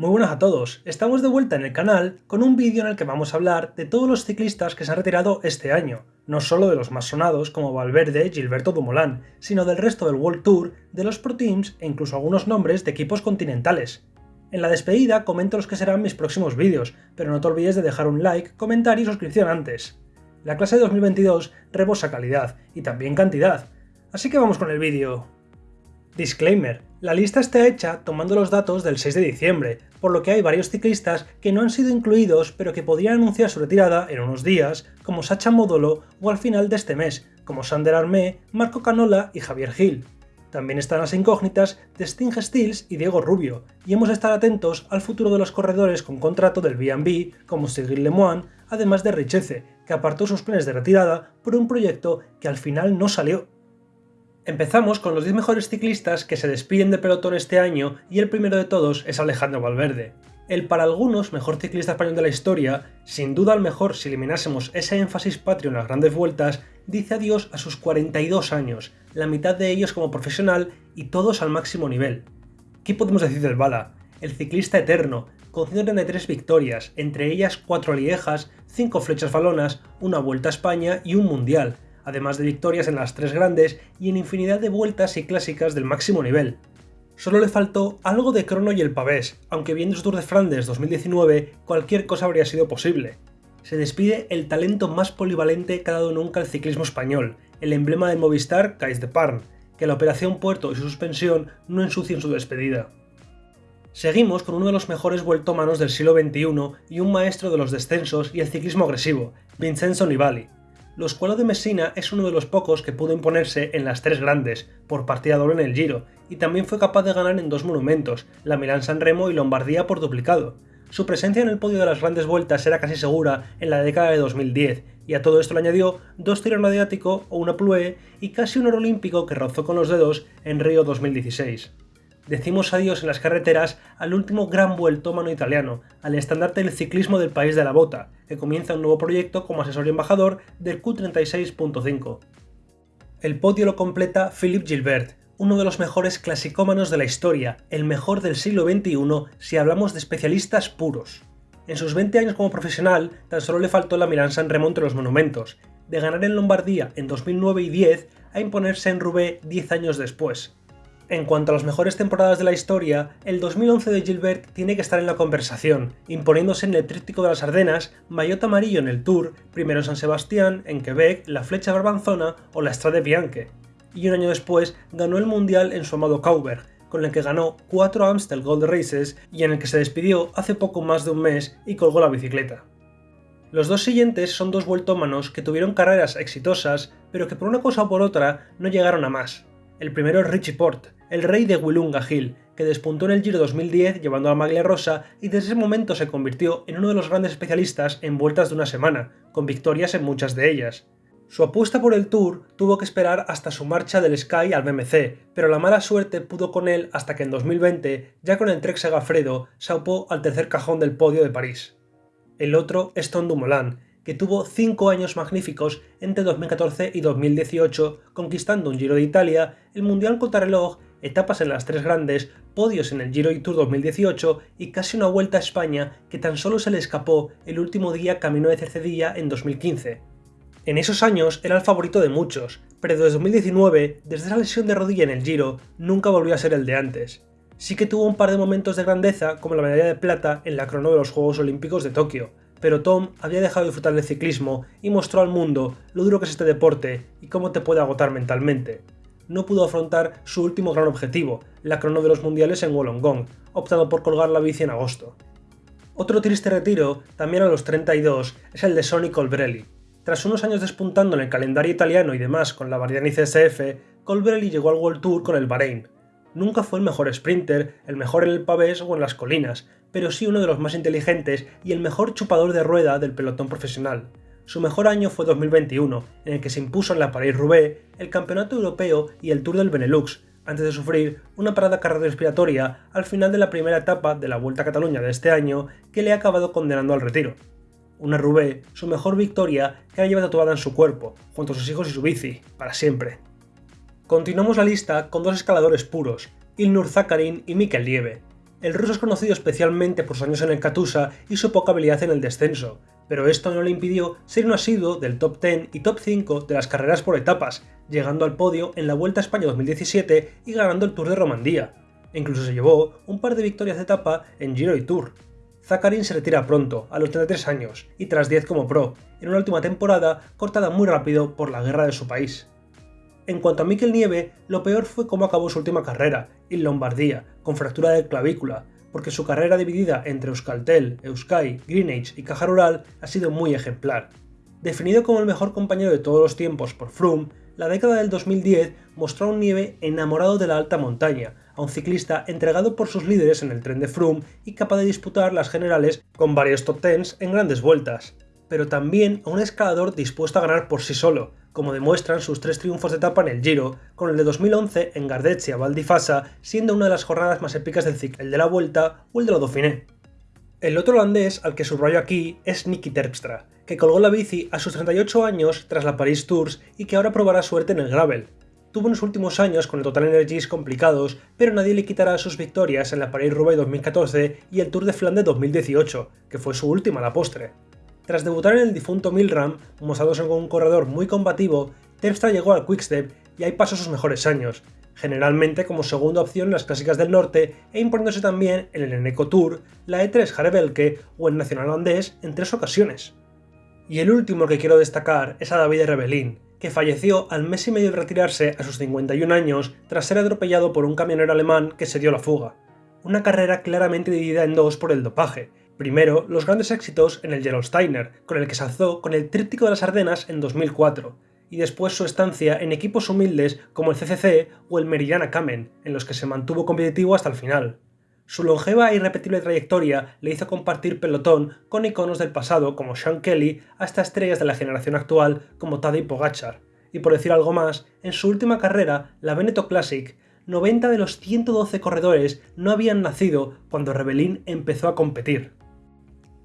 Muy buenas a todos, estamos de vuelta en el canal con un vídeo en el que vamos a hablar de todos los ciclistas que se han retirado este año, no solo de los más sonados como Valverde, Gilberto Dumoulin, sino del resto del World Tour, de los Pro Teams e incluso algunos nombres de equipos continentales. En la despedida comento los que serán mis próximos vídeos, pero no te olvides de dejar un like, comentario y suscripción antes. La clase de 2022 rebosa calidad y también cantidad, así que vamos con el vídeo. Disclaimer, la lista está hecha tomando los datos del 6 de diciembre, por lo que hay varios ciclistas que no han sido incluidos pero que podrían anunciar su retirada en unos días, como Sacha Modolo o al final de este mes, como Sander Armé, Marco Canola y Javier Gil. También están las incógnitas de Sting Stills y Diego Rubio, y hemos de estar atentos al futuro de los corredores con contrato del B&B, como Cyril Lemoine, además de Richeze, que apartó sus planes de retirada por un proyecto que al final no salió. Empezamos con los 10 mejores ciclistas que se despiden de pelotón este año y el primero de todos es Alejandro Valverde. El para algunos mejor ciclista español de la historia, sin duda el mejor si eliminásemos ese énfasis patrio en las grandes vueltas, dice adiós a sus 42 años, la mitad de ellos como profesional y todos al máximo nivel. ¿Qué podemos decir del Bala? El ciclista eterno, con 133 victorias, entre ellas 4 liejas, 5 flechas falonas, una vuelta a España y un mundial, además de victorias en las tres grandes y en infinidad de vueltas y clásicas del máximo nivel. Solo le faltó algo de crono y el pavés, aunque viendo su Tour de Flandes 2019 cualquier cosa habría sido posible. Se despide el talento más polivalente que ha dado nunca el ciclismo español, el emblema del Movistar Cais de Parn, que la operación Puerto y su suspensión no ensucien su despedida. Seguimos con uno de los mejores vueltómanos del siglo XXI y un maestro de los descensos y el ciclismo agresivo, Vincenzo Nibali, los Cuelo de Messina es uno de los pocos que pudo imponerse en las tres grandes, por partida doble en el Giro, y también fue capaz de ganar en dos monumentos, la Milán-San Remo y Lombardía por duplicado. Su presencia en el podio de las grandes vueltas era casi segura en la década de 2010, y a todo esto le añadió dos tiros mediático o una plue y casi un oro olímpico que rozó con los dedos en Río 2016 decimos adiós en las carreteras al último gran vueltómano italiano, al estandarte del ciclismo del país de la bota, que comienza un nuevo proyecto como asesor y embajador del Q36.5. El podio lo completa Philippe Gilbert, uno de los mejores clasicómanos de la historia, el mejor del siglo XXI si hablamos de especialistas puros. En sus 20 años como profesional, tan solo le faltó la Milan-San Remo entre los monumentos, de ganar en Lombardía en 2009 y 10 a imponerse en Roubaix 10 años después. En cuanto a las mejores temporadas de la historia, el 2011 de Gilbert tiene que estar en la conversación, imponiéndose en el tríptico de las Ardenas, Maillot amarillo en el Tour, primero San Sebastián, en Quebec, la Flecha Barbanzona o la Strade Bianche. Y un año después ganó el Mundial en su amado Cauberg, con el que ganó 4 Amstel Gold Races y en el que se despidió hace poco más de un mes y colgó la bicicleta. Los dos siguientes son dos vueltómanos que tuvieron carreras exitosas, pero que por una cosa o por otra no llegaron a más. El primero es Richie Port, el rey de Willunga Hill, que despuntó en el Giro 2010 llevando a Maglia Rosa y desde ese momento se convirtió en uno de los grandes especialistas en vueltas de una semana, con victorias en muchas de ellas. Su apuesta por el Tour tuvo que esperar hasta su marcha del Sky al BMC, pero la mala suerte pudo con él hasta que en 2020, ya con el Trek Segafredo, salpó al tercer cajón del podio de París. El otro es Tom Dumoulin, que tuvo 5 años magníficos entre 2014 y 2018, conquistando un Giro de Italia, el Mundial Contrarreloj, etapas en las tres grandes, podios en el Giro y Tour 2018 y casi una vuelta a España que tan solo se le escapó el último día camino de Cercedilla en 2015. En esos años era el favorito de muchos, pero desde 2019, desde esa lesión de rodilla en el Giro, nunca volvió a ser el de antes. Sí que tuvo un par de momentos de grandeza, como la medalla de plata en la crono de los Juegos Olímpicos de Tokio, pero Tom había dejado de disfrutar del ciclismo y mostró al mundo lo duro que es este deporte y cómo te puede agotar mentalmente. No pudo afrontar su último gran objetivo, la crono de los mundiales en Wollongong, optando por colgar la bici en agosto. Otro triste retiro, también a los 32, es el de Sonny Colbrelli. Tras unos años despuntando en el calendario italiano y demás con la Bardiani CSF, Colbrelli llegó al World Tour con el Bahrein, Nunca fue el mejor sprinter, el mejor en el pavés o en las colinas, pero sí uno de los más inteligentes y el mejor chupador de rueda del pelotón profesional. Su mejor año fue 2021, en el que se impuso en la París-Roubaix, el Campeonato Europeo y el Tour del Benelux, antes de sufrir una parada cardiorrespiratoria al final de la primera etapa de la Vuelta a Cataluña de este año que le ha acabado condenando al retiro. Una Roubaix, su mejor victoria que ahora lleva tatuada en su cuerpo, junto a sus hijos y su bici, para siempre. Continuamos la lista con dos escaladores puros, Ilnur Zakarin y Mikel Lieve. El ruso es conocido especialmente por sus años en el Katusha y su poca habilidad en el descenso, pero esto no le impidió ser un asiduo del top 10 y top 5 de las carreras por etapas, llegando al podio en la Vuelta a España 2017 y ganando el Tour de Romandía. E incluso se llevó un par de victorias de etapa en Giro y Tour. Zakarin se retira pronto, a los 33 años, y tras 10 como pro, en una última temporada cortada muy rápido por la guerra de su país. En cuanto a Mikel Nieve, lo peor fue cómo acabó su última carrera, en Lombardía, con fractura de clavícula, porque su carrera dividida entre Euskaltel, Euskay, Greenage y Caja Rural ha sido muy ejemplar. Definido como el mejor compañero de todos los tiempos por Froome, la década del 2010 mostró a un Nieve enamorado de la alta montaña, a un ciclista entregado por sus líderes en el tren de Froome y capaz de disputar las generales con varios top tens en grandes vueltas, pero también a un escalador dispuesto a ganar por sí solo, como demuestran sus tres triunfos de etapa en el Giro, con el de 2011 en Gardezia Valdifasa siendo una de las jornadas más épicas del ciclo, el de la Vuelta o el de la Dauphiné. El otro holandés al que subrayo aquí es Nicky Terpstra, que colgó la bici a sus 38 años tras la Paris Tours y que ahora probará suerte en el gravel. Tuvo unos últimos años con el Total Energies complicados, pero nadie le quitará sus victorias en la Paris-Roubaix 2014 y el Tour de Flandes 2018, que fue su última a la postre. Tras debutar en el difunto Milram, mostrándose con un corredor muy combativo, Terpstra llegó al Quickstep y ahí pasó sus mejores años, generalmente como segunda opción en las clásicas del norte e imponiéndose también en el Eneco Tour, la E3 Jarebelke o el Nacional Holandés en tres ocasiones. Y el último que quiero destacar es a David Rebelín, que falleció al mes y medio de retirarse a sus 51 años tras ser atropellado por un camionero alemán que se dio la fuga. Una carrera claramente dividida en dos por el dopaje, Primero, los grandes éxitos en el Gerolsteiner, con el que se alzó con el Tríptico de las Ardenas en 2004, y después su estancia en equipos humildes como el CCC o el Meridiana Kamen, en los que se mantuvo competitivo hasta el final. Su longeva e irrepetible trayectoria le hizo compartir pelotón con iconos del pasado como Sean Kelly hasta estrellas de la generación actual como Tadej Pogachar. Y por decir algo más, en su última carrera, la Veneto Classic, 90 de los 112 corredores no habían nacido cuando Rebelín empezó a competir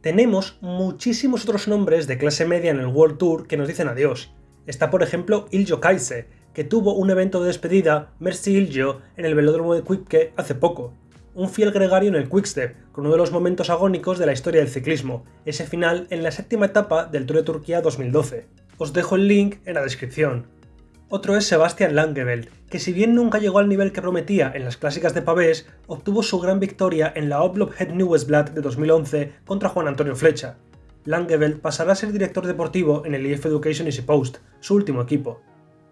tenemos muchísimos otros nombres de clase media en el World Tour que nos dicen adiós. Está por ejemplo Iljo Kaise, que tuvo un evento de despedida, Mercy Iljo, en el velódromo de Quipke hace poco. Un fiel gregario en el Quickstep, con uno de los momentos agónicos de la historia del ciclismo, ese final en la séptima etapa del Tour de Turquía 2012. Os dejo el link en la descripción. Otro es Sebastian Langeveld, que si bien nunca llegó al nivel que prometía en las clásicas de Pavés, obtuvo su gran victoria en la Oblop Het Nieuwsblad de 2011 contra Juan Antonio Flecha. Langeveld pasará a ser director deportivo en el EF Education Easy Post, su último equipo.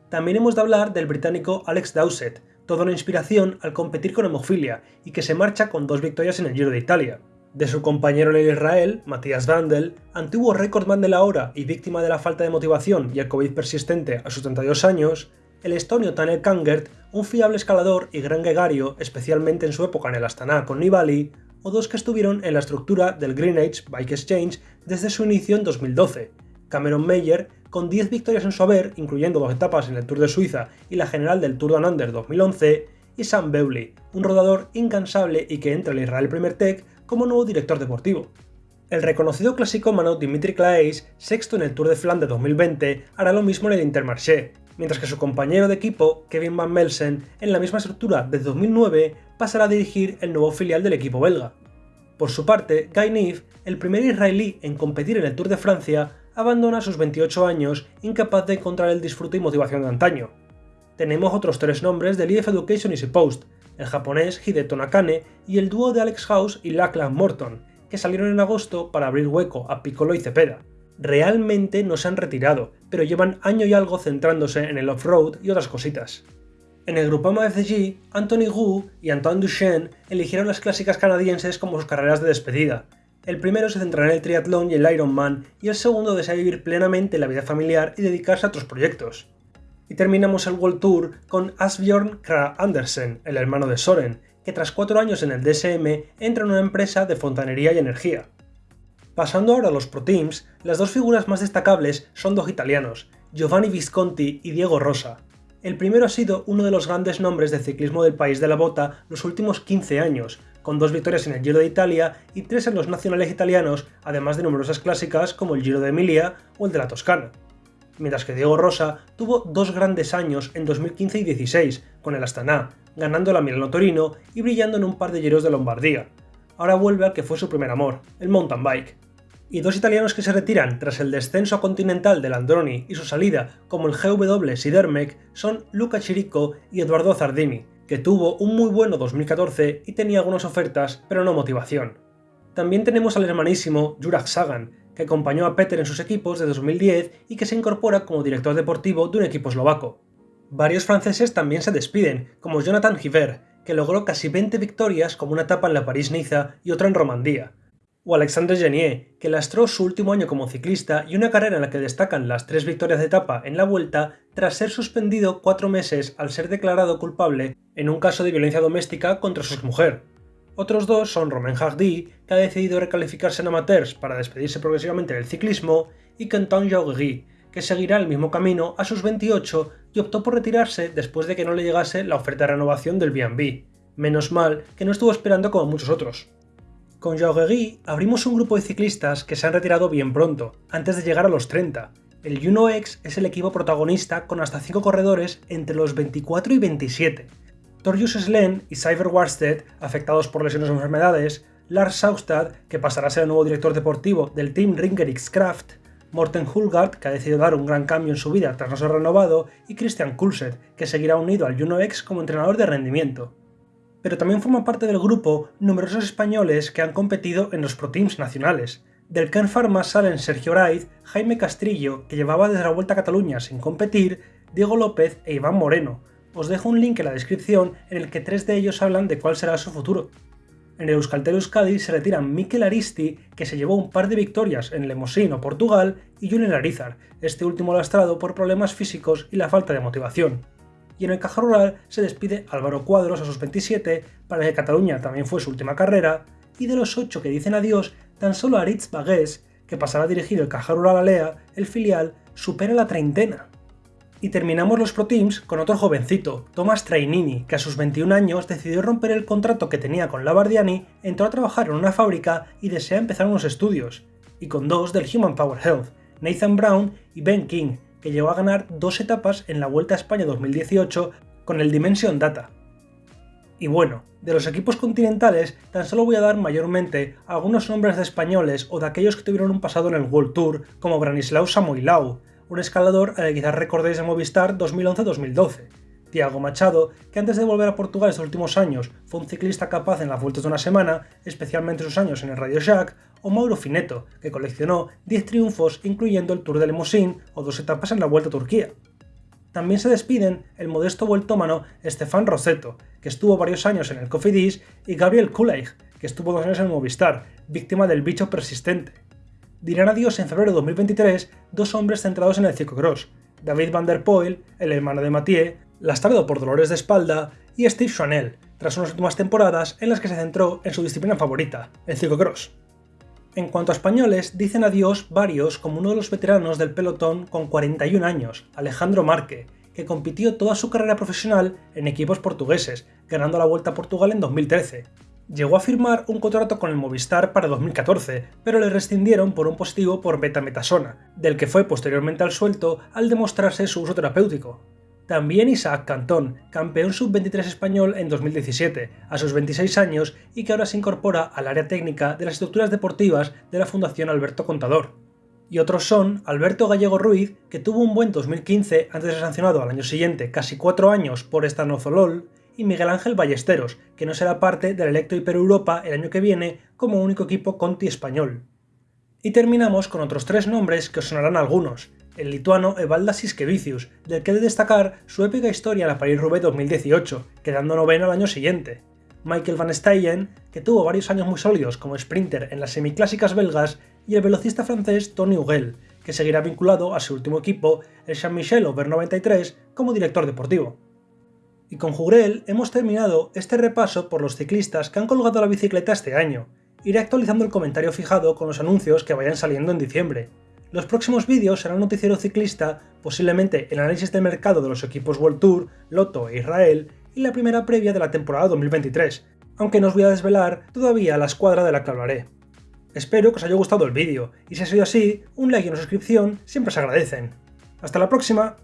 También hemos de hablar del británico Alex Dowsett, toda una inspiración al competir con hemofilia y que se marcha con dos victorias en el Giro de Italia de su compañero en Israel, Matías Vandel, antiguo récordman de la hora y víctima de la falta de motivación y el COVID persistente a sus 32 años, el estonio Tanel Kangert, un fiable escalador y gran gregario, especialmente en su época en el Astana con Nibali, o dos que estuvieron en la estructura del Green Age Bike Exchange desde su inicio en 2012, Cameron Meyer, con 10 victorias en su haber, incluyendo dos etapas en el Tour de Suiza y la general del Tour Down Under 2011, y Sam Bewley, un rodador incansable y que entra en el Israel Premier Tech como nuevo director deportivo. El reconocido clasicómano Dimitri Claeys, sexto en el Tour de Flandes 2020, hará lo mismo en el Intermarché, mientras que su compañero de equipo, Kevin Van Melsen, en la misma estructura desde 2009, pasará a dirigir el nuevo filial del equipo belga. Por su parte, Guy Neve, el primer israelí en competir en el Tour de Francia, abandona sus 28 años, incapaz de encontrar el disfrute y motivación de antaño. Tenemos otros tres nombres del EF Education Easy Post, el japonés Hideto Nakane y el dúo de Alex House y Lachlan Morton, que salieron en agosto para abrir hueco a Piccolo y Cepeda. Realmente no se han retirado, pero llevan año y algo centrándose en el off-road y otras cositas. En el Grupama FCG, Anthony Gu y Antoine Duchesne eligieron las clásicas canadienses como sus carreras de despedida. El primero se centrará en el triatlón y el Ironman, y el segundo desea vivir plenamente la vida familiar y dedicarse a otros proyectos. Y terminamos el World Tour con Asbjorn Kra Andersen, el hermano de Soren, que tras cuatro años en el DSM entra en una empresa de fontanería y energía. Pasando ahora a los Pro Teams, las dos figuras más destacables son dos italianos, Giovanni Visconti y Diego Rosa. El primero ha sido uno de los grandes nombres del ciclismo del país de la bota los últimos 15 años, con dos victorias en el Giro de Italia y tres en los nacionales italianos, además de numerosas clásicas como el Giro de Emilia o el de la Toscana mientras que Diego Rosa tuvo dos grandes años en 2015 y 16 con el Astana, ganando la Milano Torino y brillando en un par de giros de Lombardía. Ahora vuelve al que fue su primer amor, el mountain bike. Y dos italianos que se retiran tras el descenso continental del Androni y su salida como el GW Sidermec son Luca Chirico y Eduardo Zardini, que tuvo un muy bueno 2014 y tenía algunas ofertas, pero no motivación. También tenemos al hermanísimo Juraj Sagan, que acompañó a Peter en sus equipos de 2010 y que se incorpora como director deportivo de un equipo eslovaco. Varios franceses también se despiden, como Jonathan Hiver, que logró casi 20 victorias como una etapa en la París-Niza y otra en Romandía, o Alexandre Genier, que lastró su último año como ciclista y una carrera en la que destacan las tres victorias de etapa en la vuelta tras ser suspendido cuatro meses al ser declarado culpable en un caso de violencia doméstica contra su mujer. Otros dos son Romain Hardy, que ha decidido recalificarse en amateurs para despedirse progresivamente del ciclismo, y Quentin Jauregui, que seguirá el mismo camino a sus 28 y optó por retirarse después de que no le llegase la oferta de renovación del B&B. Menos mal que no estuvo esperando como muchos otros. Con Jauregui abrimos un grupo de ciclistas que se han retirado bien pronto, antes de llegar a los 30. El Juno X es el equipo protagonista con hasta 5 corredores entre los 24 y 27, Torjus Slen y Cyber Warstead, afectados por lesiones o enfermedades, Lars Saustad, que pasará a ser el nuevo director deportivo del Team Ringer X-Craft, Morten Hulgaard, que ha decidido dar un gran cambio en su vida tras no ser renovado, y Christian Kulset, que seguirá unido al Juno X como entrenador de rendimiento. Pero también forman parte del grupo numerosos españoles que han competido en los Pro Teams nacionales. Del Ken Pharma salen Sergio Raiz, Jaime Castrillo, que llevaba desde la Vuelta a Cataluña sin competir, Diego López e Iván Moreno, os dejo un link en la descripción en el que tres de ellos hablan de cuál será su futuro. En el Euskaltel Euskadi se retiran Mikel Aristi, que se llevó un par de victorias en Lemosino, Portugal, y Julen Arizar, este último lastrado por problemas físicos y la falta de motivación. Y en el Caja Rural se despide Álvaro Cuadros a sus 27, para que Cataluña también fue su última carrera, y de los 8 que dicen adiós, tan solo Aritz Bagués, que pasará a dirigir el Caja Rural Alea, el filial, supera la treintena. Y terminamos los Pro Teams con otro jovencito, Thomas Trainini, que a sus 21 años decidió romper el contrato que tenía con Labardiani, entró a trabajar en una fábrica y desea empezar unos estudios. Y con dos del Human Power Health, Nathan Brown y Ben King, que llegó a ganar dos etapas en la Vuelta a España 2018 con el Dimension Data. Y bueno, de los equipos continentales tan solo voy a dar mayormente algunos nombres de españoles o de aquellos que tuvieron un pasado en el World Tour, como Branislaw Samoilau, un escalador al que quizás recordéis de Movistar 2011-2012. Tiago Machado, que antes de volver a Portugal estos últimos años fue un ciclista capaz en las vueltas de una semana, especialmente sus años en el Radio Shack, o Mauro Fineto, que coleccionó 10 triunfos incluyendo el Tour de Limousin o dos etapas en la Vuelta a Turquía. También se despiden el modesto vueltómano Stefan Roseto, que estuvo varios años en el Cofidis, y Gabriel Kuleig, que estuvo dos años en Movistar, víctima del bicho persistente dirán adiós en febrero de 2023 dos hombres centrados en el ciclocross, David Van der Poel, el hermano de Mathieu, lastrado por dolores de espalda, y Steve Chanel, tras unas últimas temporadas en las que se centró en su disciplina favorita, el ciclocross. En cuanto a españoles, dicen adiós varios como uno de los veteranos del pelotón con 41 años, Alejandro Marque, que compitió toda su carrera profesional en equipos portugueses, ganando la Vuelta a Portugal en 2013, Llegó a firmar un contrato con el Movistar para 2014, pero le rescindieron por un positivo por betametasona, del que fue posteriormente al suelto al demostrarse su uso terapéutico. También Isaac Cantón, campeón sub-23 español en 2017, a sus 26 años y que ahora se incorpora al área técnica de las estructuras deportivas de la Fundación Alberto Contador. Y otros son Alberto Gallego Ruiz, que tuvo un buen 2015 antes de ser sancionado al año siguiente casi 4 años por estanozolol, y Miguel Ángel Ballesteros, que no será parte del Electro Hiper Europa el año que viene como único equipo Conti español. Y terminamos con otros tres nombres que os sonarán algunos. El lituano Evaldas Siskevicius, del que he de destacar su épica historia en la Paris-Roubaix 2018, quedando noveno al año siguiente. Michael Van Steyen, que tuvo varios años muy sólidos como sprinter en las semiclásicas belgas, y el velocista francés Tony Hugel, que seguirá vinculado a su último equipo, el Jean-Michel Aubert 93, como director deportivo. Y con Jurel hemos terminado este repaso por los ciclistas que han colgado la bicicleta este año. Iré actualizando el comentario fijado con los anuncios que vayan saliendo en diciembre. Los próximos vídeos serán noticiero ciclista, posiblemente el análisis del mercado de los equipos World Tour, Lotto e Israel, y la primera previa de la temporada 2023, aunque no os voy a desvelar todavía la escuadra de la que hablaré. Espero que os haya gustado el vídeo, y si ha sido así, un like y una suscripción siempre se agradecen. ¡Hasta la próxima!